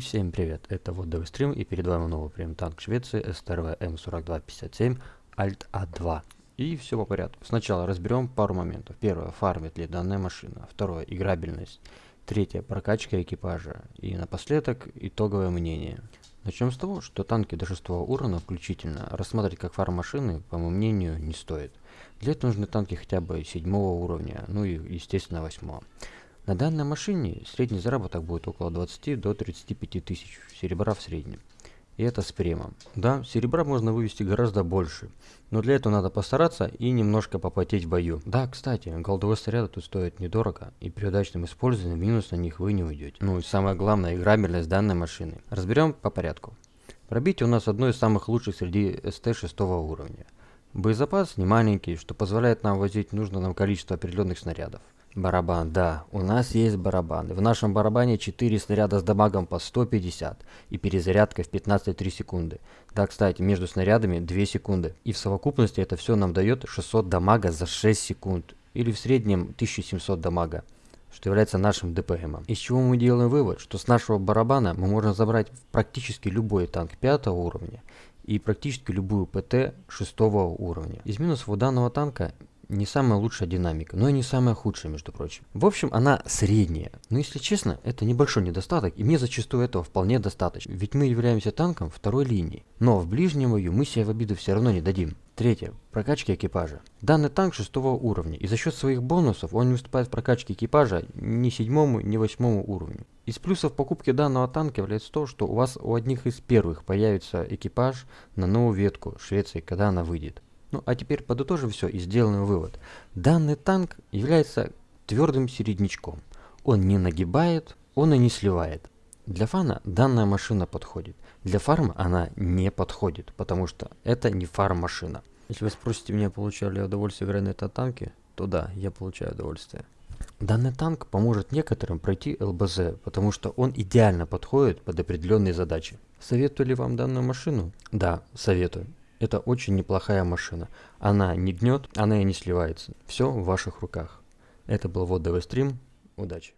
всем привет, это вот стрим и перед вами новый прем танк Швеции СТРВ М4257 Alt A2. И все по порядку. Сначала разберем пару моментов. Первое, фармит ли данная машина. Второе, играбельность. Третье, прокачка экипажа. И напоследок, итоговое мнение. Начнем с того, что танки до 6 уровня включительно рассматривать как фарм машины, по моему мнению, не стоит. Для этого нужны танки хотя бы 7 уровня, ну и естественно 8. На данной машине средний заработок будет около 20 до 35 тысяч серебра в среднем. И это с премом. Да, серебра можно вывести гораздо больше, но для этого надо постараться и немножко попотеть в бою. Да, кстати, голдовые снаряды тут стоят недорого, и при удачном использовании минус на них вы не уйдете. Ну и самое главное, играбельность данной машины. Разберем по порядку. Пробитие у нас одно из самых лучших среди СТ 6 уровня. Боезапас не маленький, что позволяет нам возить нужное нам количество определенных снарядов. Барабан, да, у нас есть барабан. В нашем барабане 4 снаряда с дамагом по 150 и перезарядка в 15,3 секунды. Да, кстати, между снарядами 2 секунды. И в совокупности это все нам дает 600 дамага за 6 секунд. Или в среднем 1700 дамага что является нашим ДПМом. Из чего мы делаем вывод, что с нашего барабана мы можем забрать практически любой танк 5 уровня и практически любую ПТ 6 уровня. Из минусов у данного танка не самая лучшая динамика, но и не самая худшая, между прочим. В общем, она средняя. Но если честно, это небольшой недостаток, и мне зачастую этого вполне достаточно. Ведь мы являемся танком второй линии. Но в ближнем бою мы себе в обиду все равно не дадим. Третье. Прокачка экипажа. Данный танк шестого уровня, и за счет своих бонусов он не уступает в прокачке экипажа ни седьмому, ни восьмому уровню. Из плюсов покупки данного танка является то, что у вас у одних из первых появится экипаж на новую ветку Швеции, когда она выйдет. Ну а теперь подытожим все и сделаем вывод. Данный танк является твердым середнячком. Он не нагибает, он и не сливает. Для фана данная машина подходит. Для фарма она не подходит, потому что это не фарм-машина. Если вы спросите меня, получаю ли я удовольствие играть на этом танке, то да, я получаю удовольствие. Данный танк поможет некоторым пройти ЛБЗ, потому что он идеально подходит под определенные задачи. Советую ли вам данную машину? Да, советую. Это очень неплохая машина. Она не гнет, она и не сливается. Все в ваших руках. Это был водовый стрим. Удачи!